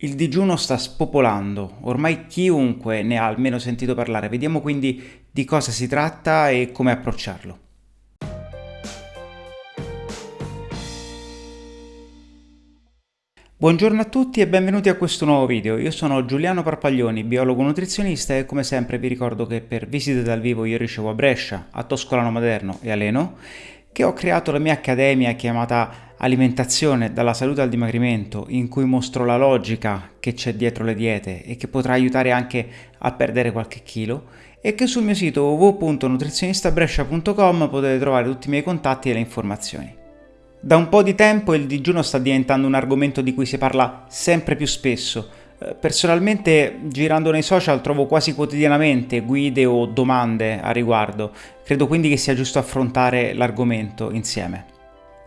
Il digiuno sta spopolando, ormai chiunque ne ha almeno sentito parlare. Vediamo quindi di cosa si tratta e come approcciarlo. Buongiorno a tutti e benvenuti a questo nuovo video. Io sono Giuliano Parpaglioni, biologo nutrizionista e come sempre vi ricordo che per visite dal vivo io ricevo a Brescia, a Toscolano Maderno e a Leno, che ho creato la mia accademia chiamata alimentazione dalla salute al dimagrimento in cui mostro la logica che c'è dietro le diete e che potrà aiutare anche a perdere qualche chilo e che sul mio sito www.nutrizionistabrescia.com potete trovare tutti i miei contatti e le informazioni. Da un po' di tempo il digiuno sta diventando un argomento di cui si parla sempre più spesso. Eh, personalmente, girando nei social, trovo quasi quotidianamente guide o domande a riguardo. Credo quindi che sia giusto affrontare l'argomento insieme.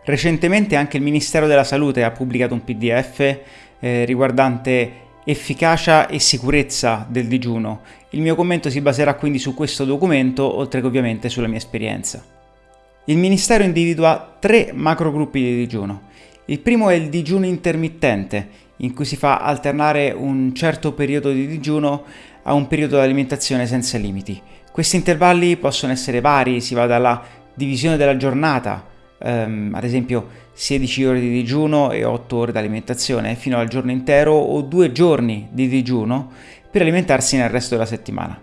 Recentemente anche il Ministero della Salute ha pubblicato un PDF eh, riguardante efficacia e sicurezza del digiuno. Il mio commento si baserà quindi su questo documento, oltre che ovviamente sulla mia esperienza. Il Ministero individua tre macrogruppi di digiuno. Il primo è il digiuno intermittente, in cui si fa alternare un certo periodo di digiuno a un periodo di alimentazione senza limiti. Questi intervalli possono essere vari, si va dalla divisione della giornata, ehm, ad esempio 16 ore di digiuno e 8 ore di alimentazione fino al giorno intero o due giorni di digiuno per alimentarsi nel resto della settimana.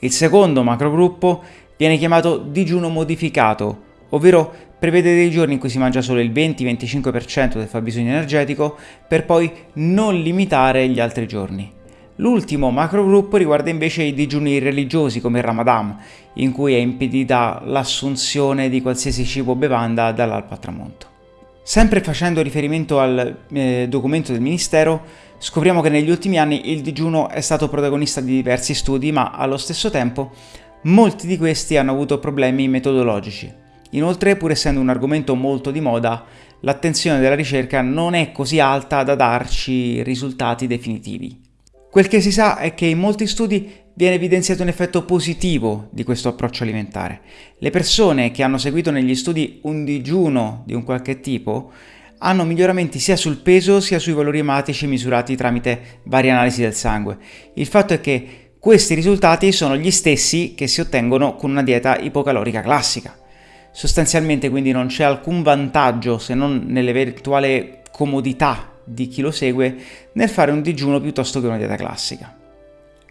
Il secondo macrogruppo viene chiamato digiuno modificato, ovvero prevede dei giorni in cui si mangia solo il 20-25% del fabbisogno energetico per poi non limitare gli altri giorni. L'ultimo macrogruppo riguarda invece i digiuni religiosi come il Ramadan, in cui è impedita l'assunzione di qualsiasi cibo o bevanda dall'alba tramonto. Sempre facendo riferimento al eh, documento del Ministero, scopriamo che negli ultimi anni il digiuno è stato protagonista di diversi studi, ma allo stesso tempo molti di questi hanno avuto problemi metodologici. Inoltre, pur essendo un argomento molto di moda, l'attenzione della ricerca non è così alta da darci risultati definitivi. Quel che si sa è che in molti studi viene evidenziato un effetto positivo di questo approccio alimentare. Le persone che hanno seguito negli studi un digiuno di un qualche tipo hanno miglioramenti sia sul peso sia sui valori ematici misurati tramite varie analisi del sangue. Il fatto è che questi risultati sono gli stessi che si ottengono con una dieta ipocalorica classica. Sostanzialmente quindi non c'è alcun vantaggio se non nell'eventuale comodità di chi lo segue nel fare un digiuno piuttosto che una dieta classica.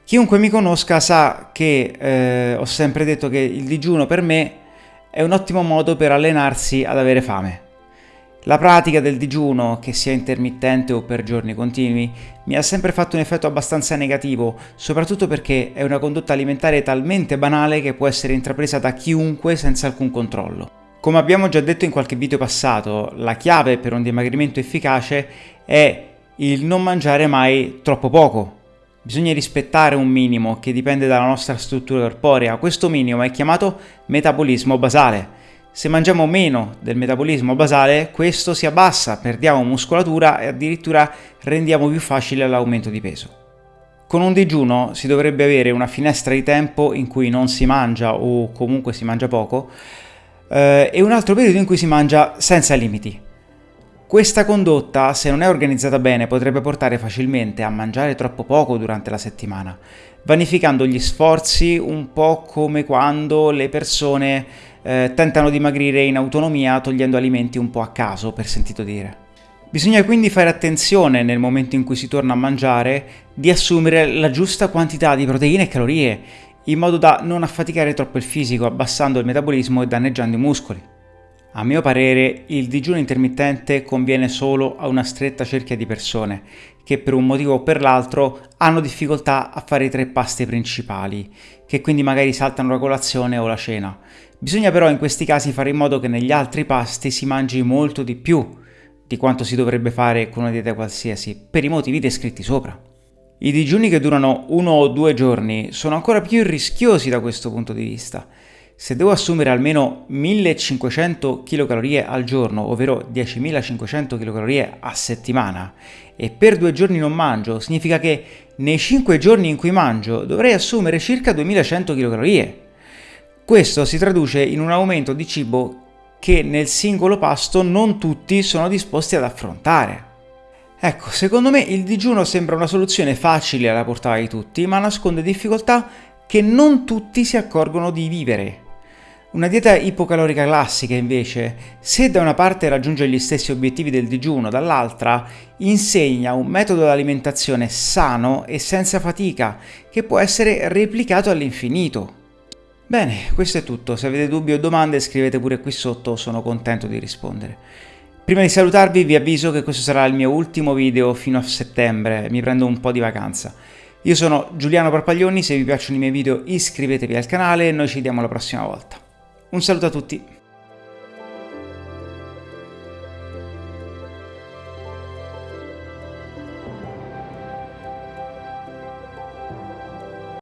Chiunque mi conosca sa che eh, ho sempre detto che il digiuno per me è un ottimo modo per allenarsi ad avere fame. La pratica del digiuno, che sia intermittente o per giorni continui, mi ha sempre fatto un effetto abbastanza negativo, soprattutto perché è una condotta alimentare talmente banale che può essere intrapresa da chiunque senza alcun controllo. Come abbiamo già detto in qualche video passato, la chiave per un dimagrimento efficace è il non mangiare mai troppo poco. Bisogna rispettare un minimo che dipende dalla nostra struttura corporea. Questo minimo è chiamato metabolismo basale. Se mangiamo meno del metabolismo basale, questo si abbassa, perdiamo muscolatura e addirittura rendiamo più facile l'aumento di peso. Con un digiuno si dovrebbe avere una finestra di tempo in cui non si mangia o comunque si mangia poco, eh, e un altro periodo in cui si mangia senza limiti. Questa condotta, se non è organizzata bene, potrebbe portare facilmente a mangiare troppo poco durante la settimana, vanificando gli sforzi un po' come quando le persone eh, tentano di dimagrire in autonomia togliendo alimenti un po' a caso, per sentito dire. Bisogna quindi fare attenzione nel momento in cui si torna a mangiare di assumere la giusta quantità di proteine e calorie in modo da non affaticare troppo il fisico abbassando il metabolismo e danneggiando i muscoli. A mio parere il digiuno intermittente conviene solo a una stretta cerchia di persone che per un motivo o per l'altro hanno difficoltà a fare i tre pasti principali, che quindi magari saltano la colazione o la cena. Bisogna però in questi casi fare in modo che negli altri pasti si mangi molto di più di quanto si dovrebbe fare con una dieta qualsiasi, per i motivi descritti sopra. I digiuni che durano uno o due giorni sono ancora più rischiosi da questo punto di vista. Se devo assumere almeno 1500 kcal al giorno, ovvero 10.500 kcal a settimana, e per due giorni non mangio, significa che nei 5 giorni in cui mangio dovrei assumere circa 2100 kcal. Questo si traduce in un aumento di cibo che nel singolo pasto non tutti sono disposti ad affrontare. Ecco, secondo me il digiuno sembra una soluzione facile alla portata di tutti, ma nasconde difficoltà che non tutti si accorgono di vivere. Una dieta ipocalorica classica, invece, se da una parte raggiunge gli stessi obiettivi del digiuno, dall'altra insegna un metodo di alimentazione sano e senza fatica, che può essere replicato all'infinito. Bene, questo è tutto. Se avete dubbi o domande scrivete pure qui sotto, sono contento di rispondere. Prima di salutarvi vi avviso che questo sarà il mio ultimo video fino a settembre, mi prendo un po' di vacanza. Io sono Giuliano Parpaglioni, se vi piacciono i miei video iscrivetevi al canale e noi ci vediamo la prossima volta. Un saluto a tutti!